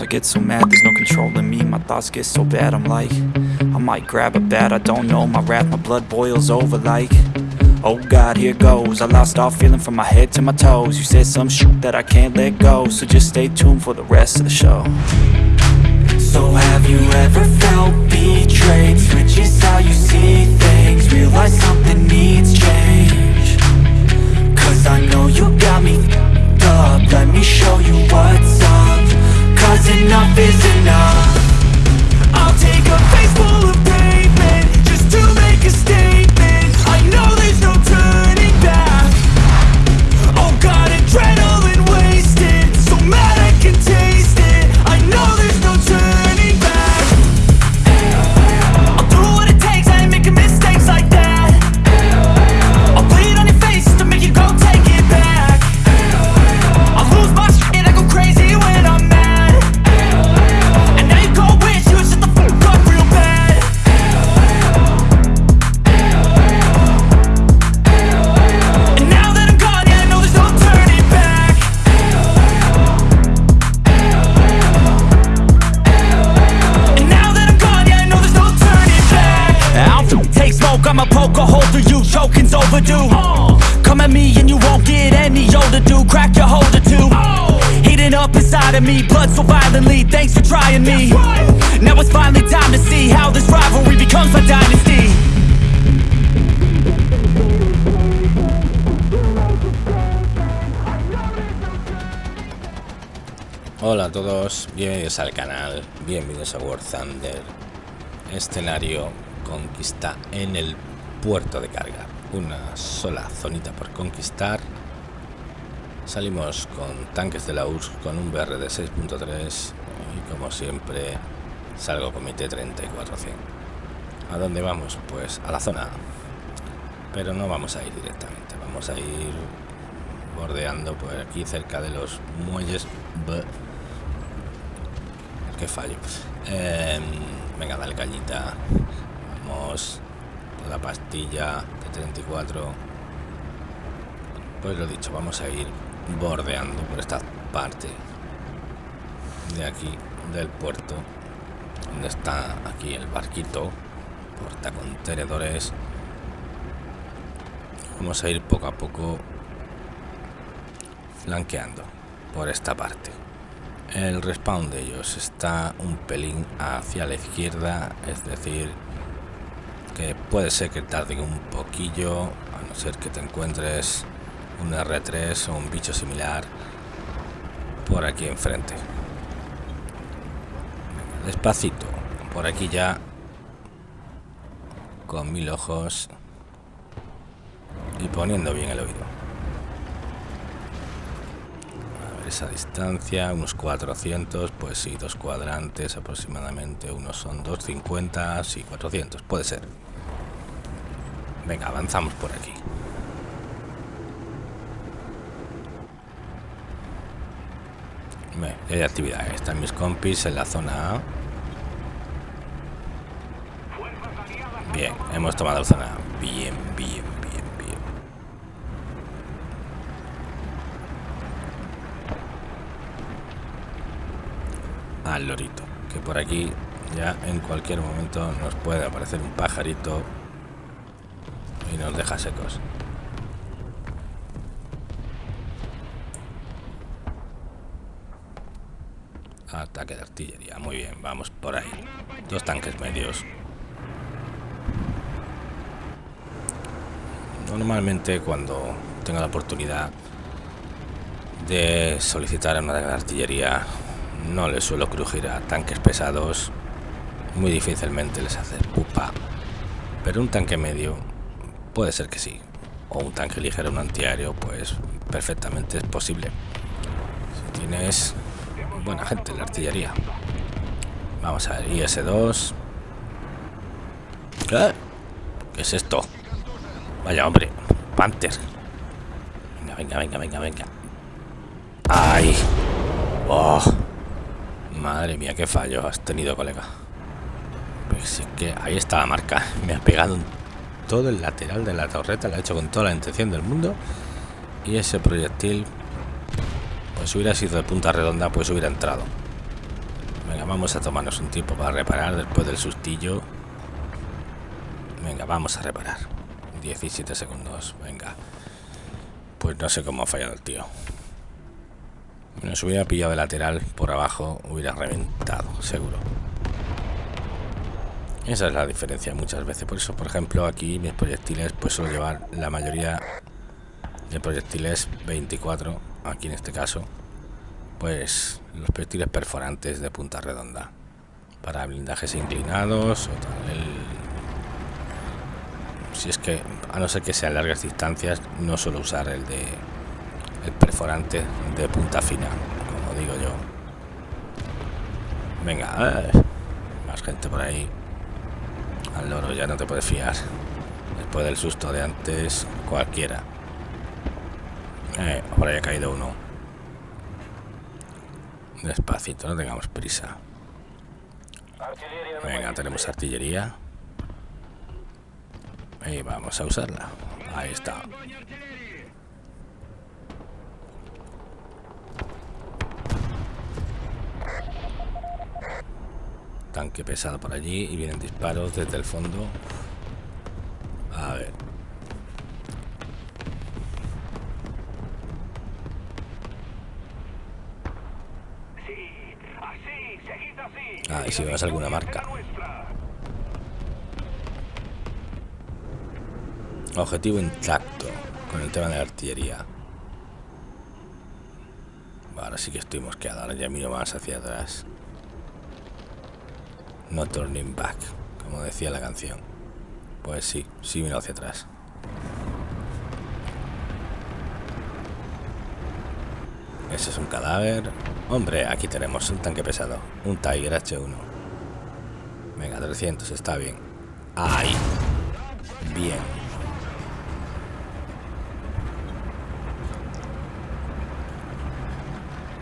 Sometimes I get so mad, there's no control in me. My thoughts get so bad, I'm like I might grab a bat, I don't know. My wrath, my blood boils over like Oh God, here goes. I lost all feeling from my head to my toes. You said some shit that I can't let go So just stay tuned for the rest of the show. So have you ever felt betrayed? Switches how you see things Realize something overdue Come at me and you won't get any older, dude, crack your holder too. Heating up inside of me, blood so violently, thanks for trying me. Now it's finally time to see how this rivalry becomes my dynasty. Hola a todos, bienvenidos al canal, bienvenidos a War Thunder. Escenario conquista en el puerto de carga. Una sola zonita por conquistar. Salimos con tanques de la URSS con un BR de 6.3 y como siempre salgo con mi T-3400. ¿A dónde vamos? Pues a la zona. Pero no vamos a ir directamente, vamos a ir bordeando por aquí cerca de los muelles. Buh. Qué fallo. Em, venga, dale cañita. Vamos. La pastilla 34. Pues lo dicho, vamos a ir bordeando por esta parte de aquí del puerto donde está aquí el barquito portacontenedores vamos a ir poco a poco flanqueando por esta parte el respawn de ellos está un pelín hacia la izquierda es decir que puede ser que tarde un poquillo a no ser que te encuentres un R3 o un bicho similar por aquí enfrente. Despacito por aquí ya con mil ojos y poniendo bien el oído a ver esa distancia unos 400 pues sí dos cuadrantes aproximadamente unos son 250 sí 400 puede ser. Venga avanzamos por aquí. Ve, hay actividad están mis compis en la zona A. Bien hemos tomado zona A bien bien bien bien al lorito que por aquí ya en cualquier momento nos puede aparecer un pajarito y nos deja secos. Ataque de artillería muy bien vamos por ahí. Dos tanques medios. Normalmente cuando tengo la oportunidad de solicitar una de artillería no le suelo crujir a tanques pesados. Muy difícilmente les hace pupa. Pero un tanque medio puede ser que sí. O un tanque ligero un antiaéreo pues perfectamente es posible. Si tienes buena gente la artillería. Vamos a ver IS-2 ¿Qué? ¿Qué es esto? vaya hombre Panther. Venga venga venga venga venga. Ay. Oh. Madre mía qué fallo has tenido colega pues sí que ahí está la marca me ha pegado todo el lateral de la torreta lo ha hecho con toda la intención del mundo y ese proyectil pues hubiera sido de punta redonda pues hubiera entrado Venga, vamos a tomarnos un tiempo para reparar después del sustillo. Venga, vamos a reparar. 17 segundos, venga. Pues no sé cómo ha fallado el tío. Si hubiera pillado de lateral por abajo, hubiera reventado, seguro. Esa es la diferencia muchas veces. Por eso, por ejemplo, aquí mis proyectiles, pues suelo llevar la mayoría de proyectiles 24, aquí en este caso, pues los proyectiles perforantes de punta redonda. Para blindajes inclinados o tal. si es que, a no ser que sean largas distancias, no suelo usar el de el perforante de punta fina, como digo yo. Venga, más gente por ahí. Al loro ya no te puedes fiar. Después del susto de antes, cualquiera. Eh, ahora ya ha caído uno. Despacito, no tengamos prisa. Venga, tenemos artillería. Y vamos a usarla. Ahí está. Tanque pesado por allí y vienen disparos desde el fondo. A ver. Ah, y si vemos alguna marca. Objetivo intacto con el tema de la artillería. Ahora sí que estoy mosqueado, ahora ya miro más hacia atrás. No turning back, como decía la canción. Pues sí, sí miro hacia atrás. Ese es un cadáver. Hombre, aquí tenemos un tanque pesado. Un Tiger H1. Venga, 300, está bien. Ahí. Bien.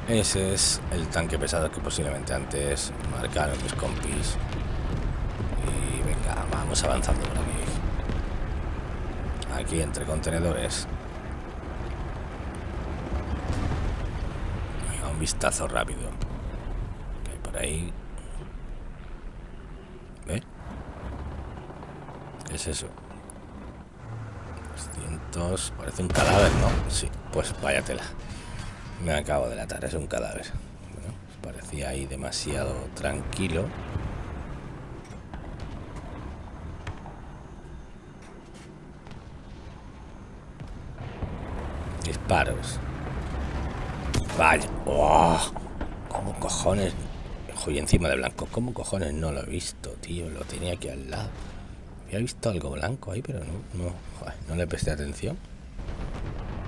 Ese es el tanque pesado que posiblemente antes marcaron mis compis. Y venga, vamos avanzando por aquí. Aquí entre contenedores. Venga, un vistazo rápido. Que hay por ahí. ¿Ve? ¿Qué es eso? 200. Parece un cadáver, ¿no? Sí, pues váyatela. Me acabo de latar, es un cadáver. Bueno, parecía ahí demasiado tranquilo. Disparos. Vaya. Oh, ¿Cómo cojones? Joder, encima de blanco. ¿Cómo cojones no lo he visto, tío? Lo tenía aquí al lado. Había visto algo blanco ahí, pero no, no, no le presté atención.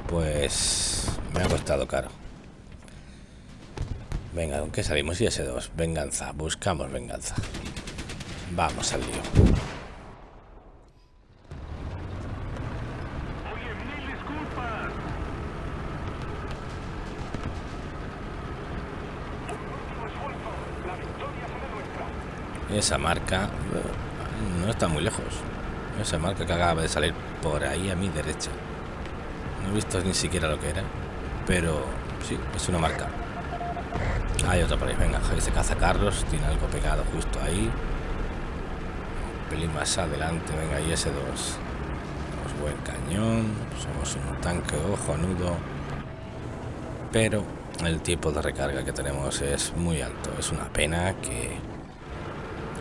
Pues me ha costado caro. Venga, ¿con qué salimos? Y ese 2 Venganza. Buscamos venganza. Vamos al lío. Esa marca no está muy lejos. Esa marca que acaba de salir por ahí a mi derecha. No he visto ni siquiera lo que era. Pero sí, es una marca. Hay otro por ahí, venga, ese cazacarros tiene algo pegado justo ahí. Un pelín más adelante, venga, y ese 2. Tenemos buen cañón, somos un tanque ojo nudo. Pero el tiempo de recarga que tenemos es muy alto. Es una pena que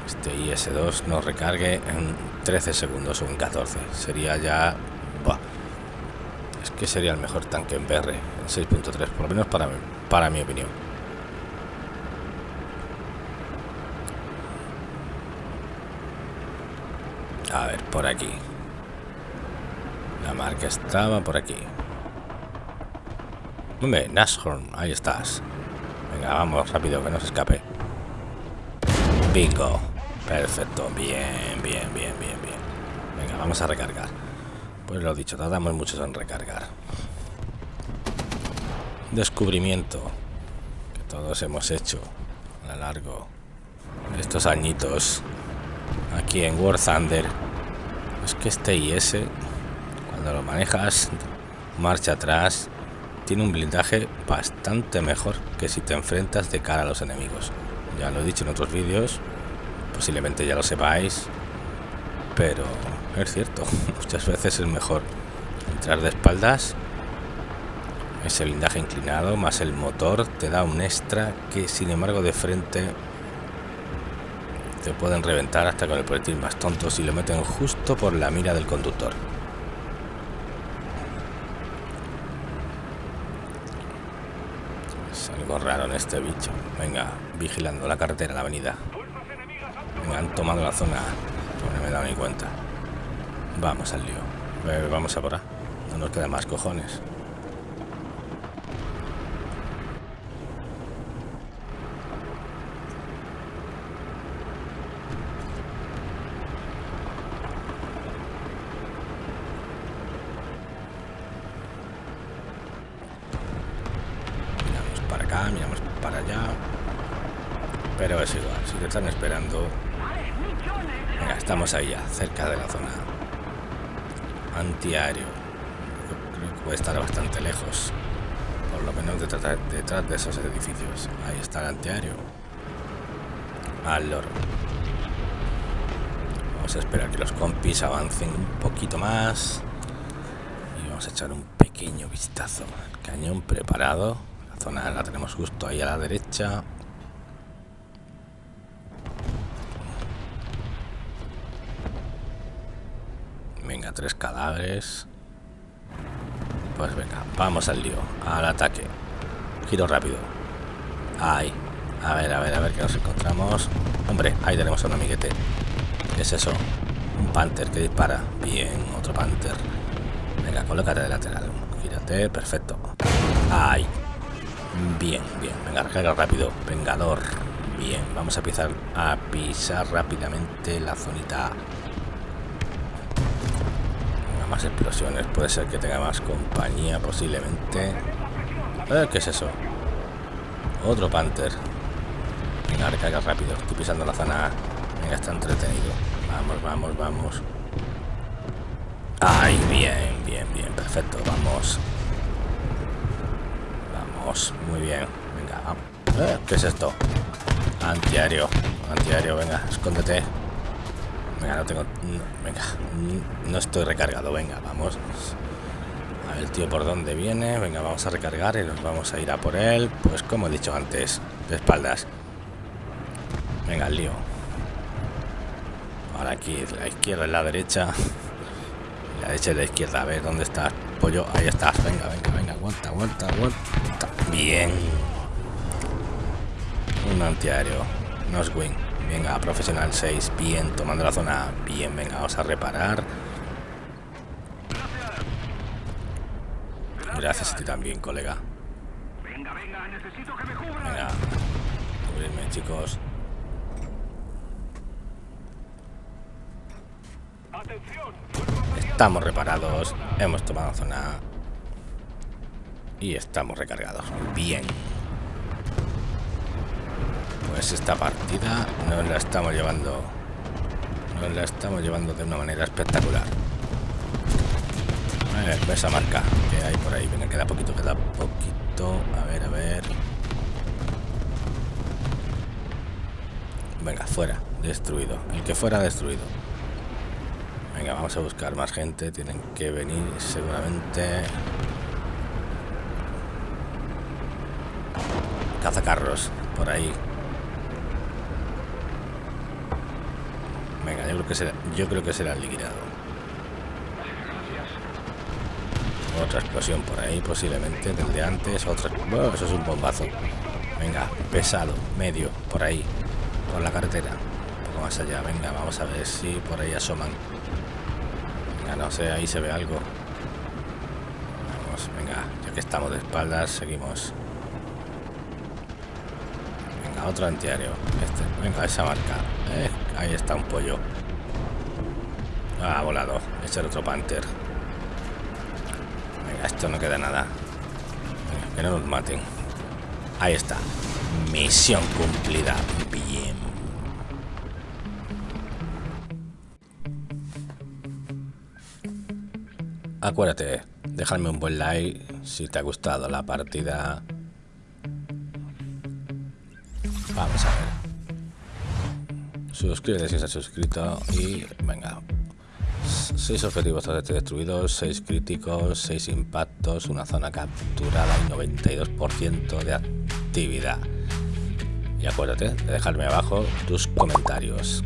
este IS-2 nos recargue en 13 segundos o en 14. Sería ya... Es que sería el mejor tanque en BR, en 6.3, por lo menos para, para mi opinión. A ver, por aquí. La marca estaba por aquí. Hombre, Nashorn, ahí estás. Venga, vamos, rápido, que no se escape. Bingo. Perfecto, bien, bien, bien, bien, bien. Venga, vamos a recargar. Pues lo dicho, tardamos mucho en recargar. Descubrimiento que todos hemos hecho a lo largo de estos añitos aquí en War Thunder es que este IS cuando lo manejas marcha atrás tiene un blindaje bastante mejor que si te enfrentas de cara a los enemigos ya lo he dicho en otros vídeos, posiblemente ya lo sepáis, pero es cierto, muchas veces es mejor entrar de espaldas, ese blindaje inclinado más el motor te da un extra que sin embargo de frente te pueden reventar hasta con el proyectil más tonto si lo meten justo por la mira del conductor. Es algo raro en este bicho. Venga, vigilando la carretera, la avenida. Venga, han tomado la zona. No me he dado ni cuenta. Vamos al lío. Vamos a por. No nos queda más cojones. miramos para allá. Pero es igual, si te están esperando... Venga, estamos ahí ya, cerca de la zona antiaéreo. Creo que puede estar bastante lejos. Por lo menos detrás, de esos edificios. Ahí está el antiaéreo. Al loro. Vamos a esperar que los compis avancen un poquito más. Y vamos a echar un pequeño vistazo. El cañón preparado zona la tenemos justo ahí a la derecha. Venga, tres cadáveres. Pues venga, vamos al lío, al ataque. Giro rápido. Ahí. A ver, a ver, a ver qué nos encontramos. Hombre, ahí tenemos a un amiguete. ¿Qué es eso? Un panther que dispara. Bien, otro panther. Venga, colócate de lateral. Gírate, perfecto. Ahí. Bien, bien. Venga, recarga rápido. Vengador. Bien, vamos a empezar a pisar rápidamente la zonita. Explosiones. Puede ser que tenga más compañía posiblemente. ¿Qué es eso? Otro Panther. Venga, recarga rápido. Estoy pisando la zona. Venga, está entretenido. Vamos, vamos, vamos. Ay, bien, bien, bien. Perfecto. Vamos muy bien. Venga, vamos. ¿Qué es esto? Antiaéreo. Antiaéreo, venga, escóndete. Venga, no tengo... venga, no estoy recargado. Venga, vamos. A ver tío por dónde viene. Venga, vamos a recargar y nos vamos a ir a por él. Pues como he dicho antes, de espaldas. Venga, el lío. Ahora aquí, la izquierda y la derecha. La derecha y la izquierda. A ver, ¿dónde está Pollo, ahí está. Venga, venga, venga. Aguanta, aguanta, aguanta. Bien. Un antiaéreo. wing Venga, profesional 6. Bien, tomando la zona. Bien, venga, vamos a reparar. Gracias a ti también, colega. Venga, venga, necesito que me Venga, cubrirme, chicos. Estamos reparados. Hemos tomado zona. Y estamos recargados. Bien. Pues esta partida nos la estamos llevando. Nos la estamos llevando de una manera espectacular. A ver, esa marca que hay por ahí. Venga, queda poquito, queda poquito. A ver, a ver. Venga, fuera. Destruido. El que fuera destruido. Venga, vamos a buscar más gente. Tienen que venir seguramente. Cazacarros, por ahí. Venga, yo creo que será, yo liquidado. Otra explosión por ahí, posiblemente, del de antes. Otra. eso es un bombazo. Venga, pesado, medio, por ahí, por la carretera. Un poco más allá. Venga, vamos a ver si por ahí asoman. Venga, no sé, ahí se ve algo. Vamos, venga, ya que estamos de espaldas, seguimos otro antiaéreo. Este, venga, esa marca. Eh, ahí está un pollo. Ha volado. Ese otro Panther. Venga, esto no queda nada. que no nos maten. Ahí está. Misión cumplida. Bien. Acuérdate, dejarme un buen like si te ha gustado la partida Vamos a ver. suscríbete si ha suscrito y venga. 6 objetivos totalmente destruidos, 6 críticos, 6 impactos, una zona capturada y 92% de actividad. Y acuérdate de dejarme abajo tus comentarios.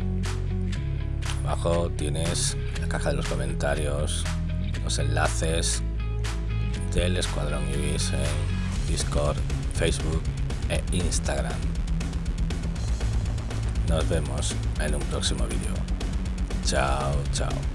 Abajo tienes la caja de los comentarios, los enlaces del Escuadrón Ibis en Discord, Facebook e Instagram. Nos vemos en un próximo vídeo. Chao, chao.